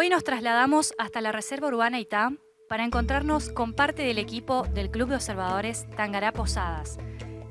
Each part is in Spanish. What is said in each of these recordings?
Hoy nos trasladamos hasta la Reserva Urbana Itá para encontrarnos con parte del equipo del Club de Observadores Tangará Posadas,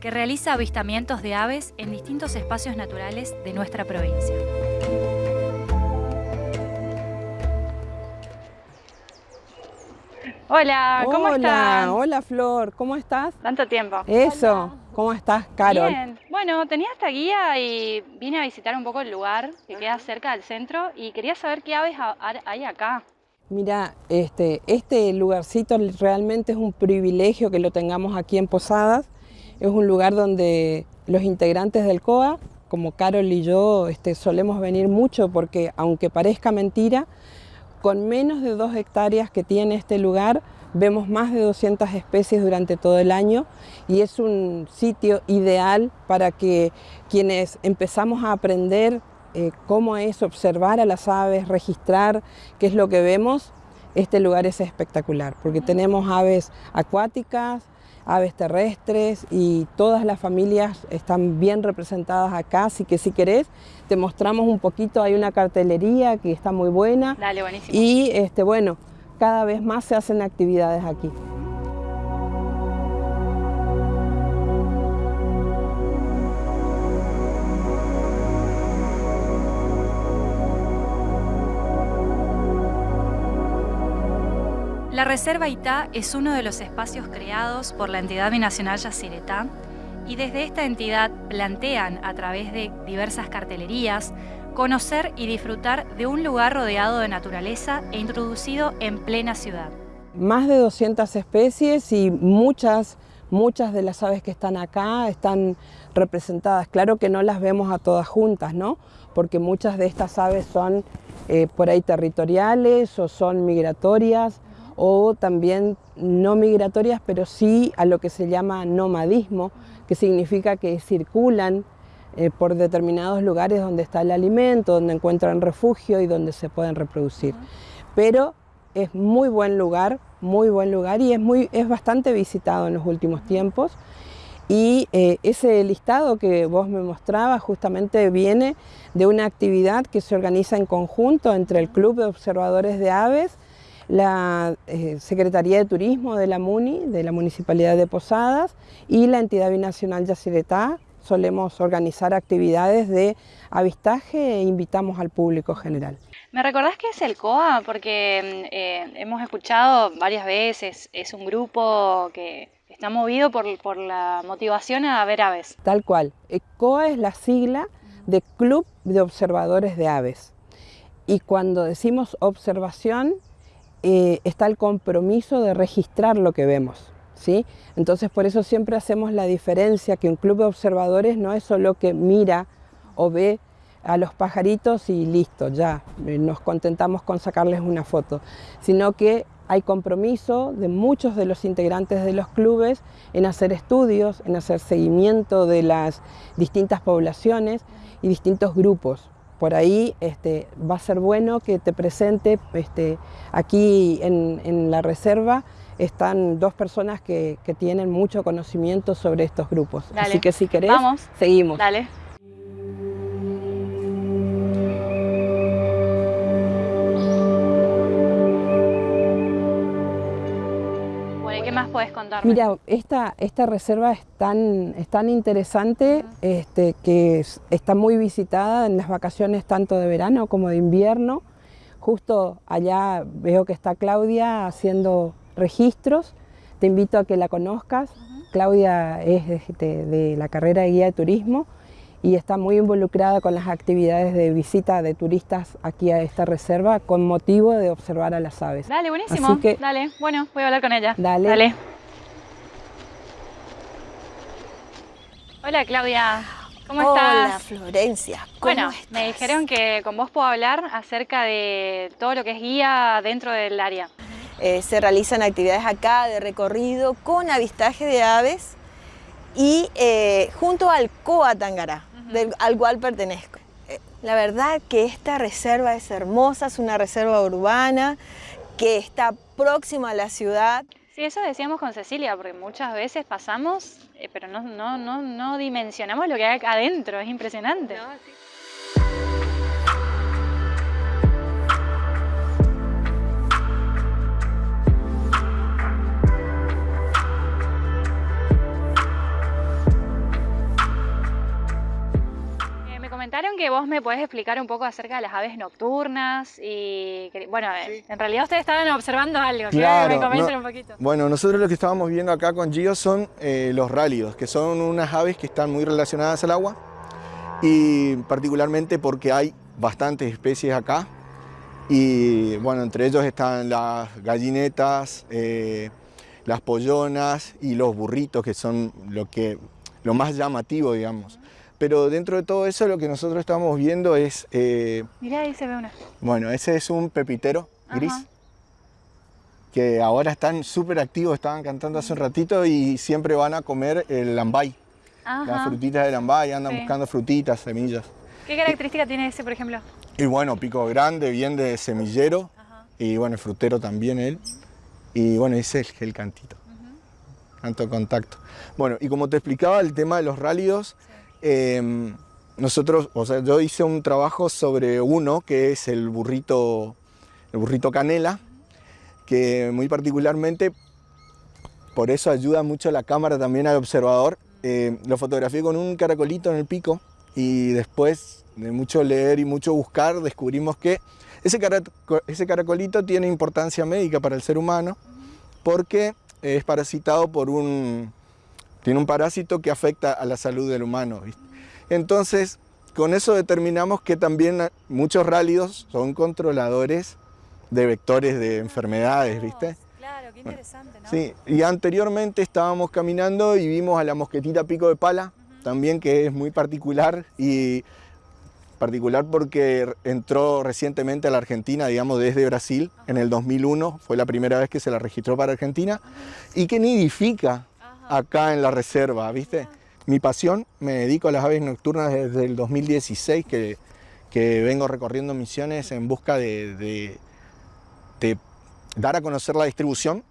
que realiza avistamientos de aves en distintos espacios naturales de nuestra provincia. Hola, ¿cómo hola, estás? Hola, Flor, ¿cómo estás? Tanto tiempo. Eso, ¿cómo estás, Carol? Bien, bueno, tenía esta guía y vine a visitar un poco el lugar que queda cerca del centro y quería saber qué aves ha- hay acá. Mira, este, este lugarcito realmente es un privilegio que lo tengamos aquí en Posadas. Es un lugar donde los integrantes del COA, como Carol y yo, este, solemos venir mucho porque, aunque parezca mentira, con menos de dos hectáreas que tiene este lugar, vemos más de 200 especies durante todo el año y es un sitio ideal para que quienes empezamos a aprender eh, cómo es observar a las aves, registrar qué es lo que vemos, este lugar es espectacular porque tenemos aves acuáticas, aves terrestres y todas las familias están bien representadas acá, así que si querés te mostramos un poquito, hay una cartelería que está muy buena Dale, buenísimo. y este, bueno, cada vez más se hacen actividades aquí. La Reserva Itá es uno de los espacios creados por la entidad binacional Yacyretá y desde esta entidad plantean a través de diversas cartelerías conocer y disfrutar de un lugar rodeado de naturaleza e introducido en plena ciudad. Más de 200 especies y muchas, muchas de las aves que están acá están representadas. Claro que no las vemos a todas juntas, ¿no? Porque muchas de estas aves son eh, por ahí territoriales o son migratorias o también no migratorias, pero sí a lo que se llama nomadismo, que significa que circulan eh, por determinados lugares donde está el alimento, donde encuentran refugio y donde se pueden reproducir. Pero es muy buen lugar, muy buen lugar y es, muy, es bastante visitado en los últimos tiempos. Y eh, ese listado que vos me mostrabas justamente viene de una actividad que se organiza en conjunto entre el Club de Observadores de Aves, la eh, Secretaría de Turismo de la MUNI, de la Municipalidad de Posadas y la entidad binacional Yacyretá. Solemos organizar actividades de avistaje e invitamos al público general. ¿Me recordás qué es el COA? Porque eh, hemos escuchado varias veces, es un grupo que está movido por, por la motivación a ver aves. Tal cual. El COA es la sigla de Club de Observadores de Aves. Y cuando decimos observación, eh, está el compromiso de registrar lo que vemos. Entonces por eso siempre hacemos la diferencia que un club de observadores no es solo que mira o ve a los pajaritos y listo, ya nos contentamos con sacarles una foto, sino que hay compromiso de muchos de los integrantes de los clubes en hacer estudios, en hacer seguimiento de las distintas poblaciones y distintos grupos. Por ahí este, va a ser bueno que te presente este, aquí en, la reserva están dos personas que, que, tienen mucho conocimiento sobre estos grupos. Dale. Así que si querés, Vamos. seguimos. Dale. Bueno, ¿y qué más podés contarme? Mira, esta, esta reserva es tan, es tan interesante este, que es- está muy visitada en las vacaciones tanto de verano como de invierno. Justo allá veo que está Claudia haciendo registros. Te invito a que la conozcas. Claudia es de, de la carrera de guía de turismo y está muy involucrada con las actividades de visita de turistas aquí a esta reserva con motivo de observar a las aves. Dale, buenísimo. Así que- Dale, bueno, voy a hablar con ella. Dale. Dale. Hola Claudia, ¿cómo Hola estás? Florencia, ¿cómo Bueno, estás? me dijeron que con vos puedo hablar acerca de todo lo que es guía dentro del área. Eh, se realizan actividades acá de recorrido con avistaje de aves y eh, junto al COA Tangará, del- al cual pertenezco. Eh, La verdad que esta reserva es hermosa, es una reserva urbana que está próxima a la ciudad. Sí, eso decíamos con Cecilia, porque muchas veces pasamos, eh, pero no, no, no, no dimensionamos lo que hay acá adentro, es impresionante. Que vos me podés explicar un poco acerca de las aves nocturnas y, bueno, en realidad ustedes estaban observando algo, claro, que me un poquito. Bueno, nosotros lo que estábamos viendo acá con Gio son eh, los rálidos, que son unas aves que están muy relacionadas al agua y particularmente porque hay bastantes especies acá y bueno, entre ellos están las gallinetas, eh, las pollonas y los burritos, que son lo, que, lo más llamativo, digamos. Pero dentro de todo eso lo que nosotros estamos viendo es... Eh, Mirá, ahí se ve una. Bueno, ese es un pepitero gris. Que ahora están súper activos, estaban cantando hace un ratito y siempre van a comer el lambay. Las frutitas del lambay, andan buscando frutitas, semillas. ¿Qué característica tiene ese, por ejemplo? Y bueno, pico grande, bien de semillero. Y bueno, el frutero también él. Y bueno, ese es el, cantito. Canto contacto. Bueno, y como te explicaba, el tema de los rálidos, Em, nosotros, o sea, yo hice un trabajo sobre uno que es el burrito, el burrito canela, que muy particularmente, por eso ayuda mucho la cámara también al observador. Em, lo fotografié con un caracolito en el pico y después de mucho leer y mucho buscar descubrimos que ese, ese caracolito tiene importancia médica para el ser humano porque es parasitado por un, tiene un parásito que afecta a la salud del humano. Entonces, con eso determinamos que también muchos rálidos son controladores de vectores de enfermedades, ¿viste? Claro, qué interesante, ¿no? Sí, y anteriormente estábamos caminando y vimos a la mosquetita pico de pala, también que es muy particular y particular porque entró recientemente a la Argentina, digamos desde Brasil, en el 2001, fue la primera vez que se la registró para Argentina, y que nidifica acá en la reserva, ¿viste? Mi pasión, me dedico a las aves nocturnas desde el 2016 que, que vengo recorriendo misiones en busca de, de, dar a conocer la distribución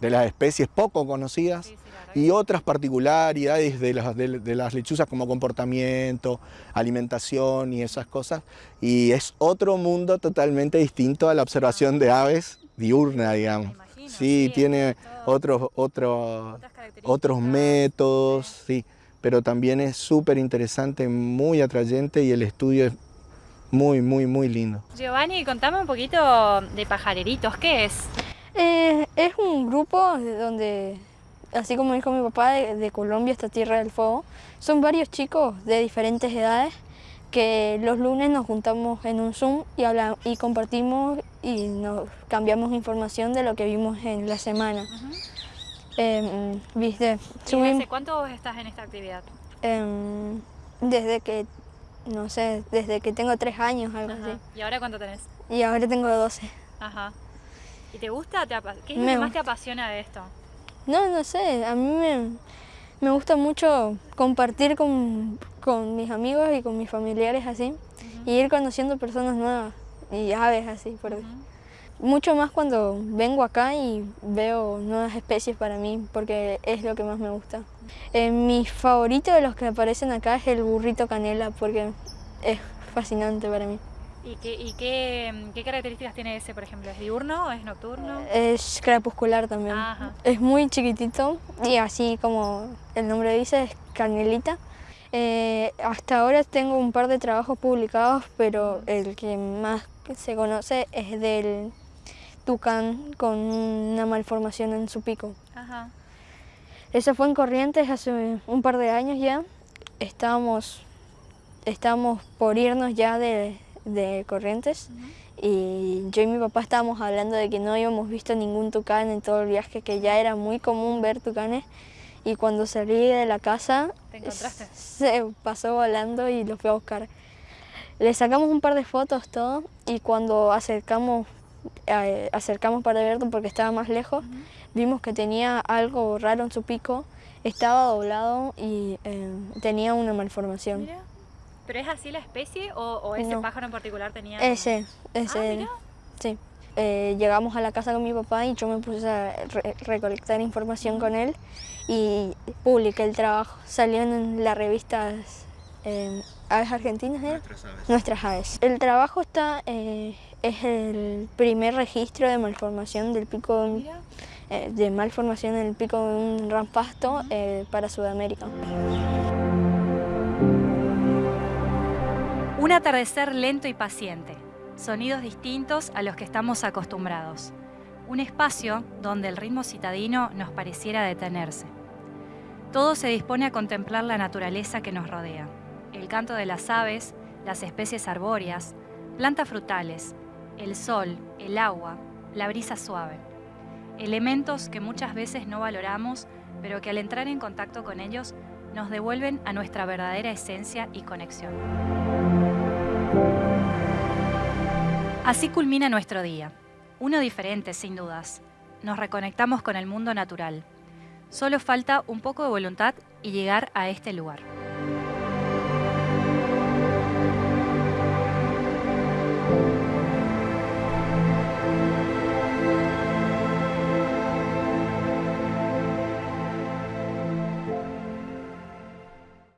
de las especies poco conocidas y otras particularidades de las, de, las lechuzas como comportamiento, alimentación y esas cosas. Y es otro mundo totalmente distinto a la observación de aves diurna, digamos. Sí, tiene otros, otros, otros métodos, sí, pero también es súper interesante, muy atrayente y el estudio es muy, muy, muy lindo. Giovanni, contame un poquito de pajareritos, ¿qué es? Eh, es un grupo donde, así como dijo mi papá, de, de Colombia, esta Tierra del Fuego, son varios chicos de diferentes edades que los lunes nos juntamos en un Zoom y, hablamos, y compartimos y nos cambiamos información de lo que vimos en la semana. Em, ¿Viste? ¿Desde cuánto estás en esta actividad? Em, desde que, no sé, desde que tengo tres años, algo así. ¿Y ahora cuánto tenés? Y ahora tengo doce. Ajá. ¿Y te gusta? ¿Qué es lo que más te apasiona de esto? No, no sé, a mí me, me gusta mucho compartir con, con, mis amigos y con mis familiares así, y ir conociendo personas nuevas y aves así, por mucho más cuando vengo acá y veo nuevas especies para mí, porque es lo que más me gusta. Eh, mi favorito de los que aparecen acá es el burrito canela, porque es fascinante para mí. ¿Y, qué, qué, características tiene ese, por ejemplo? ¿Es diurno o es nocturno? Es crepuscular también. Es muy chiquitito y así como el nombre dice, es canelita. Eh, hasta ahora tengo un par de trabajos publicados, pero el que más se conoce es del tucán con una malformación en su pico. Ajá. Eso fue en Corrientes hace un par de años ya. Estábamos, estábamos por irnos ya de, de Corrientes y yo y mi papá estábamos hablando de que no habíamos visto ningún tucán en todo el viaje, que ya era muy común ver tucanes y cuando salí de la casa se pasó volando y lo fui a buscar. Le sacamos un par de fotos todo y cuando acercamos, eh, acercamos para verlo porque estaba más lejos, vimos que tenía algo raro en su pico, estaba doblado y eh, tenía una malformación. ¿Pero es así la especie o, ese pájaro en particular tenía...? Ese, ese. Ah, sí. Eh, llegamos a la casa con mi papá y yo me puse a recolectar información con él y publiqué el trabajo. Salió en las revistas eh, Aves Argentinas, ¿eh? Nuestras aves. Nuestras aves. El trabajo está, eh, es el primer registro de malformación del pico de, de malformación en el pico de un rampasto para Sudamérica. Un atardecer lento y paciente, sonidos distintos a los que estamos acostumbrados. Un espacio donde el ritmo citadino nos pareciera detenerse. Todo se dispone a contemplar la naturaleza que nos rodea. El canto de las aves, las especies arbóreas, plantas frutales, el sol, el agua, la brisa suave. Elementos que muchas veces no valoramos, pero que al entrar en contacto con ellos nos devuelven a nuestra verdadera esencia y conexión. Así culmina nuestro día. Uno diferente, sin dudas. Nos reconectamos con el mundo natural. Solo falta un poco de voluntad y llegar a este lugar.